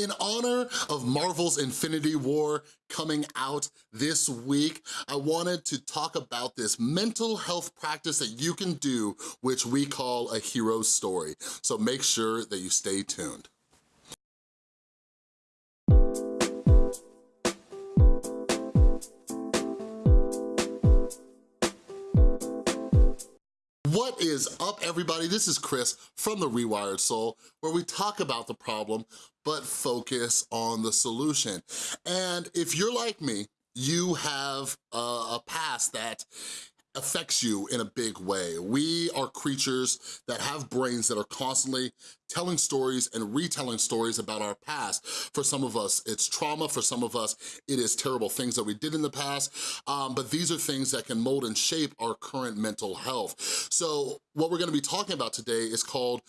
In honor of Marvel's Infinity War coming out this week, I wanted to talk about this mental health practice that you can do, which we call a hero story. So make sure that you stay tuned. What is up, everybody? This is Chris from The Rewired Soul, where we talk about the problem, but focus on the solution. And if you're like me, you have a, a past that affects you in a big way. We are creatures that have brains that are constantly telling stories and retelling stories about our past. For some of us, it's trauma. For some of us, it is terrible things that we did in the past. Um, but these are things that can mold and shape our current mental health. So what we're gonna be talking about today is called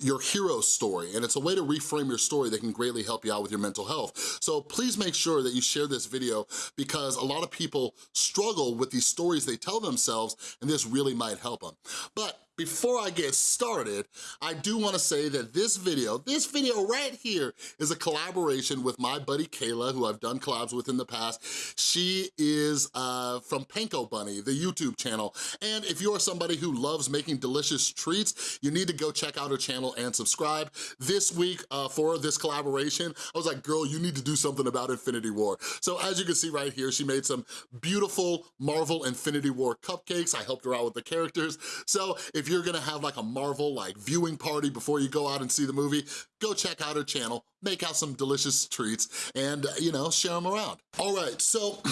your hero story, and it's a way to reframe your story that can greatly help you out with your mental health. So please make sure that you share this video because a lot of people struggle with these stories they tell themselves, and this really might help them. But before I get started, I do wanna say that this video, this video right here is a collaboration with my buddy Kayla, who I've done collabs with in the past. She is uh, from Panko Bunny, the YouTube channel. And if you are somebody who loves making delicious treats, you need to go check out her channel and subscribe. This week uh, for this collaboration, I was like, girl, you need to do something about Infinity War. So as you can see right here, she made some beautiful Marvel Infinity War cupcakes. I helped her out with the characters. So if you're gonna have like a Marvel like viewing party before you go out and see the movie, go check out her channel, make out some delicious treats, and you know, share them around. All right, so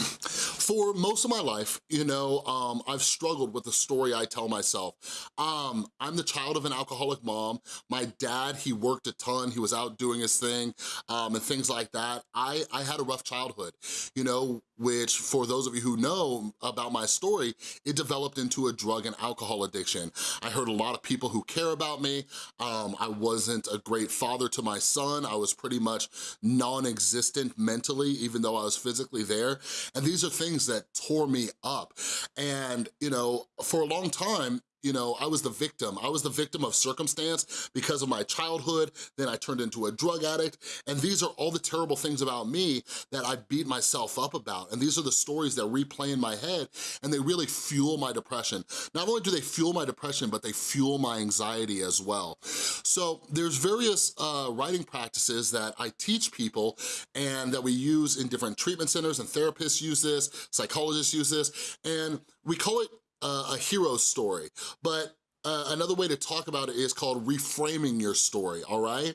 for most of my life, you know, um, I've struggled with the story I tell myself. Um, I'm the child of an alcoholic mom. My dad, he worked a ton, he was out doing his thing, um, and things like that. I, I had a rough childhood, you know, which for those of you who know about my story, it developed into a drug and alcohol addiction. I heard a lot of people who care about me. Um, I wasn't a great father to my son. I was pretty much non-existent mentally, even though I was physically there. And these are things that tore me up. And, you know, for a long time, you know, I was the victim. I was the victim of circumstance because of my childhood, then I turned into a drug addict, and these are all the terrible things about me that I beat myself up about, and these are the stories that replay in my head, and they really fuel my depression. Not only do they fuel my depression, but they fuel my anxiety as well. So there's various uh, writing practices that I teach people and that we use in different treatment centers, and therapists use this, psychologists use this, and we call it uh, a hero story, but uh, another way to talk about it is called reframing your story, all right?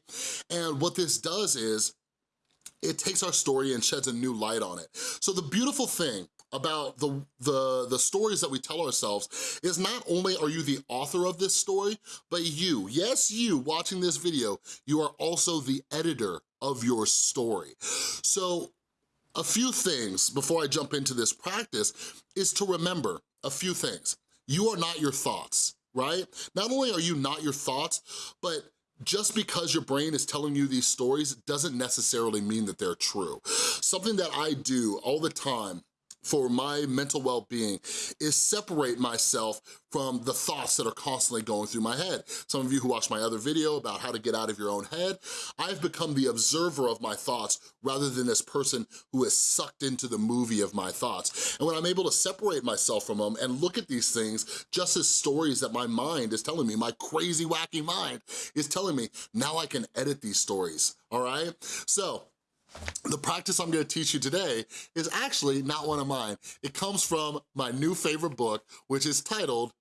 And what this does is, it takes our story and sheds a new light on it. So the beautiful thing about the, the, the stories that we tell ourselves is not only are you the author of this story, but you, yes you watching this video, you are also the editor of your story. So a few things before I jump into this practice is to remember a few things. You are not your thoughts, right? Not only are you not your thoughts, but just because your brain is telling you these stories doesn't necessarily mean that they're true. Something that I do all the time for my mental well-being is separate myself from the thoughts that are constantly going through my head. Some of you who watched my other video about how to get out of your own head, I've become the observer of my thoughts rather than this person who is sucked into the movie of my thoughts. And when I'm able to separate myself from them and look at these things just as stories that my mind is telling me, my crazy wacky mind is telling me, now I can edit these stories, all right? So the practice I'm gonna teach you today is actually not one of mine. It comes from my new favorite book, which is titled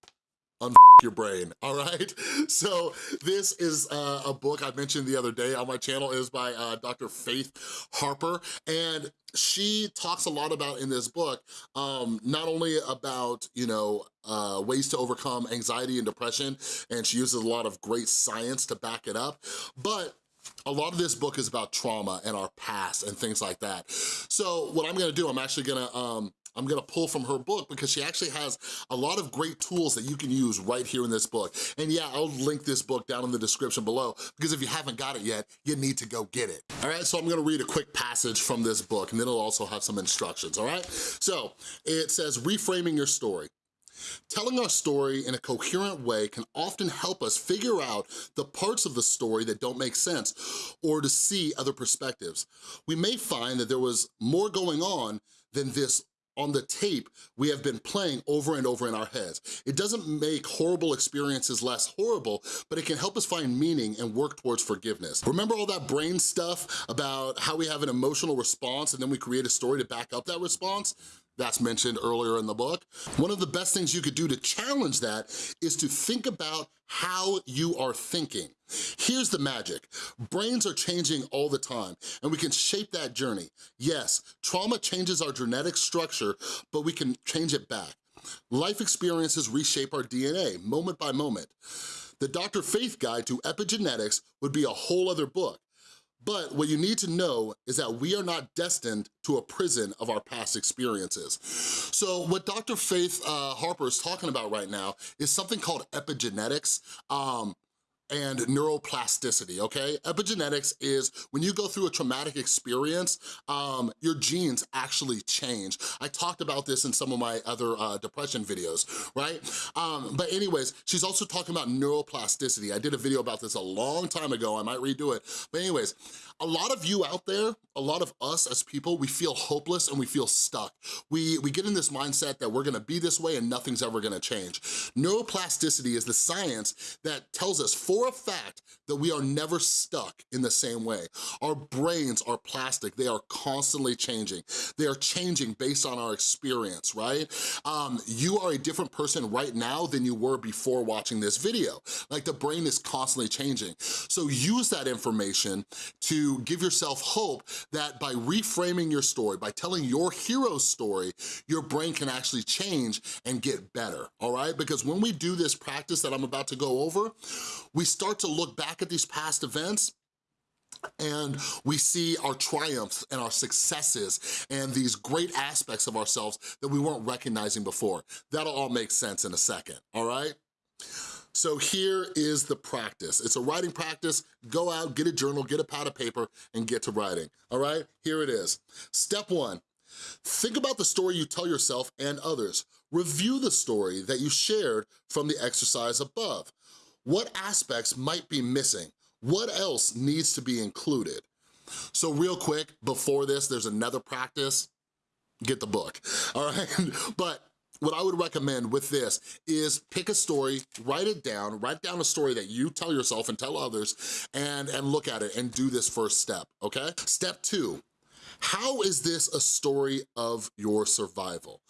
Un your brain, all right? So this is uh, a book I mentioned the other day on my channel. It is by uh, Dr. Faith Harper, and she talks a lot about in this book, um, not only about, you know, uh, ways to overcome anxiety and depression, and she uses a lot of great science to back it up, but a lot of this book is about trauma and our past and things like that. So what I'm gonna do, I'm actually gonna, um, I'm gonna pull from her book because she actually has a lot of great tools that you can use right here in this book. And yeah, I'll link this book down in the description below because if you haven't got it yet, you need to go get it. All right, so I'm gonna read a quick passage from this book and then it'll also have some instructions, all right? So it says, reframing your story. Telling our story in a coherent way can often help us figure out the parts of the story that don't make sense or to see other perspectives. We may find that there was more going on than this on the tape we have been playing over and over in our heads. It doesn't make horrible experiences less horrible, but it can help us find meaning and work towards forgiveness. Remember all that brain stuff about how we have an emotional response and then we create a story to back up that response? That's mentioned earlier in the book. One of the best things you could do to challenge that is to think about how you are thinking. Here's the magic. Brains are changing all the time, and we can shape that journey. Yes, trauma changes our genetic structure, but we can change it back. Life experiences reshape our DNA, moment by moment. The Dr. Faith Guide to Epigenetics would be a whole other book, but what you need to know is that we are not destined to a prison of our past experiences. So what Dr. Faith uh, Harper is talking about right now is something called epigenetics. Um, and neuroplasticity, okay? Epigenetics is when you go through a traumatic experience, um, your genes actually change. I talked about this in some of my other uh, depression videos, right? Um, but anyways, she's also talking about neuroplasticity. I did a video about this a long time ago, I might redo it. But anyways, a lot of you out there, a lot of us as people, we feel hopeless and we feel stuck. We, we get in this mindset that we're gonna be this way and nothing's ever gonna change. Neuroplasticity is the science that tells us for a fact that we are never stuck in the same way. Our brains are plastic, they are constantly changing. They are changing based on our experience, right? Um, you are a different person right now than you were before watching this video. Like the brain is constantly changing. So use that information to give yourself hope that by reframing your story, by telling your hero story, your brain can actually change and get better, all right? Because when we do this practice that I'm about to go over, we start to look back at these past events and we see our triumphs and our successes and these great aspects of ourselves that we weren't recognizing before. That'll all make sense in a second, all right? So here is the practice. It's a writing practice. Go out, get a journal, get a pad of paper, and get to writing, all right? Here it is. Step one, think about the story you tell yourself and others. Review the story that you shared from the exercise above. What aspects might be missing? What else needs to be included? So real quick, before this, there's another practice. Get the book, all right? But what I would recommend with this is pick a story, write it down, write down a story that you tell yourself and tell others, and, and look at it and do this first step, okay? Step two, how is this a story of your survival?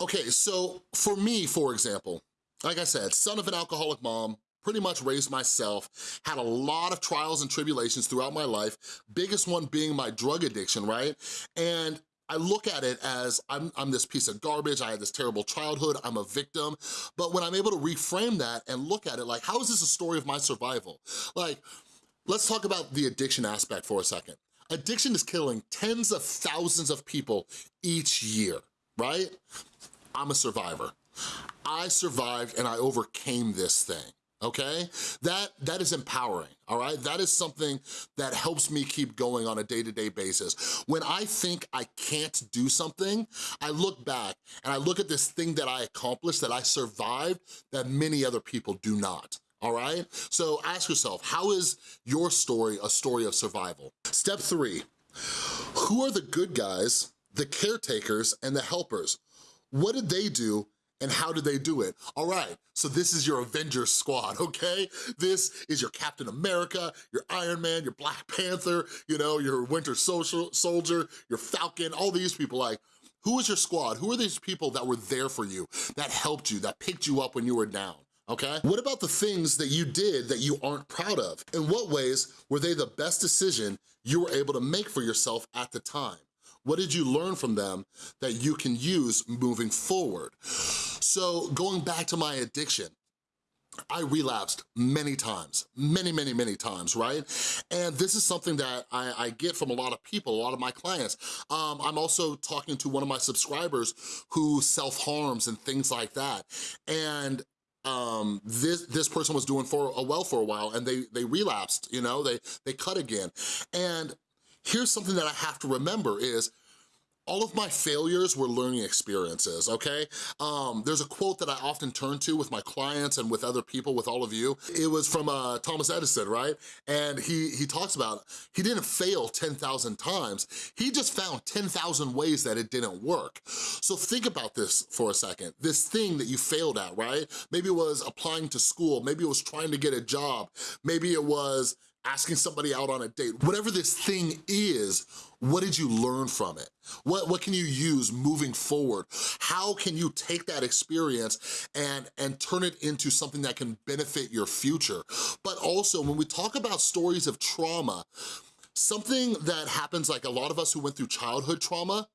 Okay, so for me, for example, like I said, son of an alcoholic mom, pretty much raised myself, had a lot of trials and tribulations throughout my life, biggest one being my drug addiction, right? And I look at it as I'm, I'm this piece of garbage, I had this terrible childhood, I'm a victim, but when I'm able to reframe that and look at it like, how is this a story of my survival? Like, let's talk about the addiction aspect for a second. Addiction is killing tens of thousands of people each year, right? I'm a survivor. I survived and I overcame this thing okay? That, that is empowering, all right? That is something that helps me keep going on a day-to-day -day basis. When I think I can't do something, I look back and I look at this thing that I accomplished, that I survived, that many other people do not all right? So ask yourself, how is your story a story of survival? Step three, who are the good guys, the caretakers, and the helpers? What did they do and how did they do it? All right, so this is your Avengers squad, okay? This is your Captain America, your Iron Man, your Black Panther, you know, your Winter Soldier, your Falcon, all these people, like, who is your squad? Who are these people that were there for you, that helped you, that picked you up when you were down? okay? What about the things that you did that you aren't proud of? In what ways were they the best decision you were able to make for yourself at the time? What did you learn from them that you can use moving forward? So going back to my addiction, I relapsed many times, many, many, many times, right? And this is something that I, I get from a lot of people, a lot of my clients. Um, I'm also talking to one of my subscribers who self-harms and things like that. And um, this this person was doing for a well for a while and they they relapsed, you know, they they cut again. And here's something that I have to remember is all of my failures were learning experiences, okay? Um, there's a quote that I often turn to with my clients and with other people, with all of you. It was from uh, Thomas Edison, right? And he, he talks about, he didn't fail 10,000 times, he just found 10,000 ways that it didn't work. So think about this for a second. This thing that you failed at, right? Maybe it was applying to school, maybe it was trying to get a job, maybe it was asking somebody out on a date, whatever this thing is, what did you learn from it? What, what can you use moving forward? How can you take that experience and, and turn it into something that can benefit your future? But also, when we talk about stories of trauma, something that happens like a lot of us who went through childhood trauma,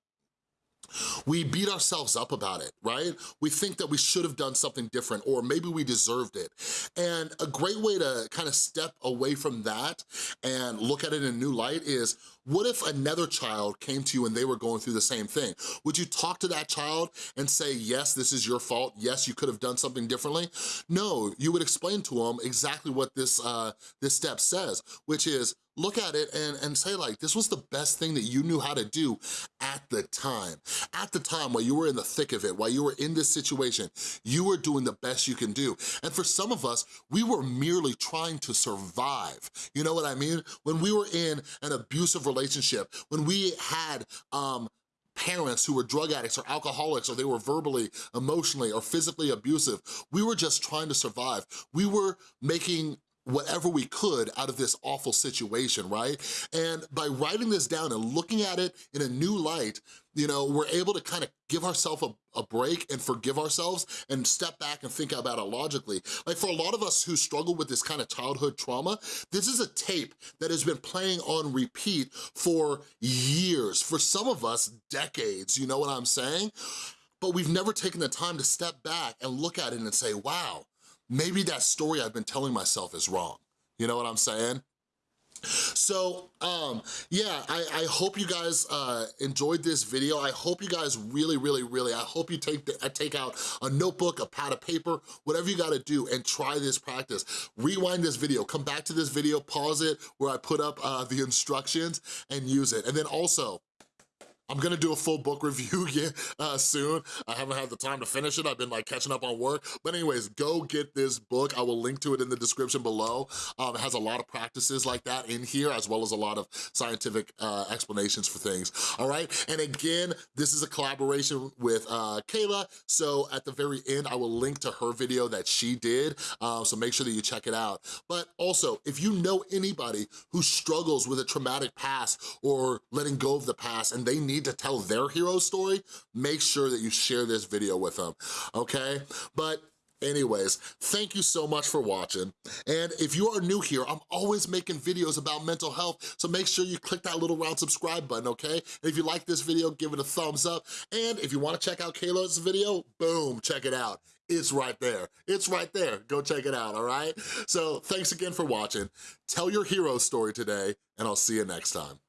we beat ourselves up about it, right? We think that we should have done something different or maybe we deserved it. And a great way to kind of step away from that and look at it in a new light is, what if another child came to you and they were going through the same thing? Would you talk to that child and say, yes, this is your fault, yes, you could have done something differently? No, you would explain to them exactly what this, uh, this step says, which is, look at it and, and say like, this was the best thing that you knew how to do at the time. At the time, while you were in the thick of it, while you were in this situation, you were doing the best you can do. And for some of us, we were merely trying to survive. You know what I mean? When we were in an abusive relationship, when we had um, parents who were drug addicts or alcoholics or they were verbally, emotionally, or physically abusive. We were just trying to survive. We were making whatever we could out of this awful situation, right? And by writing this down and looking at it in a new light, you know, we're able to kind of give ourselves a, a, break and forgive ourselves and step back and think about it logically. Like for a lot of us who struggle with this kind of childhood trauma, this is a tape that has been playing on repeat for years, for some of us, decades, you know what I'm saying? But we've never taken the time to step back and look at it and say, wow, maybe that story I've been telling myself is wrong. You know what I'm saying? So, um, yeah, I, I hope you guys uh, enjoyed this video. I hope you guys really, really, really, I hope you take, the, uh, take out a notebook, a pad of paper, whatever you gotta do and try this practice. Rewind this video, come back to this video, pause it where I put up uh, the instructions and use it. And then also, I'm gonna do a full book review uh, soon. I haven't had the time to finish it. I've been like catching up on work. But anyways, go get this book. I will link to it in the description below. Um, it has a lot of practices like that in here, as well as a lot of scientific uh, explanations for things, all right? And again, this is a collaboration with uh, Kayla. So at the very end, I will link to her video that she did. Uh, so make sure that you check it out. But also, if you know anybody who struggles with a traumatic past or letting go of the past and they need need to tell their hero story, make sure that you share this video with them, okay? But Anyways, thank you so much for watching. And if you are new here, I'm always making videos about mental health, so make sure you click that little round subscribe button, okay? And if you like this video, give it a thumbs up. And if you wanna check out Kayla's video, boom, check it out. It's right there. It's right there. Go check it out, all right? So thanks again for watching. Tell your hero story today, and I'll see you next time.